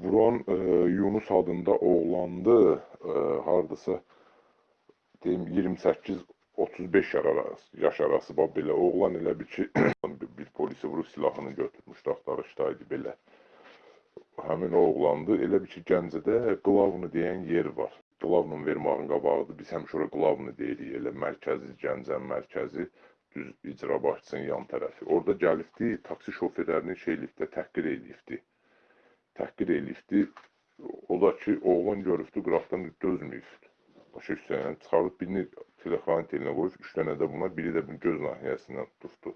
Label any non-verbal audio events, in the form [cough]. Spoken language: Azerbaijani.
Vuran e, Yunus adında oğlandı. E, hardasa deyim 28 35 yaş arası, yaş arası bax belə oğlan elə bir ki [coughs] bir, polisi vurub silahını götürmüşdü axtarışdaydı belə. Həmin oğlandı. Elə bir ki Gəncədə Qlavnu deyən yer var. Qlavnun vermağın qabağıdır. Biz həmişə ora Qlavnu deyirik. Elə mərkəzi Gəncənin mərkəzi düz icra başçısının yan tərəfi. Orada gəlibdi, taksi şoferlərini şeylikdə təhqir eləyibdi təhqir eləyibdi. O da ki, oğlan görübdü, qıraqdan dözməyibdi. Başa düşsən, çıxarıb birini telefonun telinə qoyub, üç dənə də buna, biri də bir göz nahiyəsindən tutdu.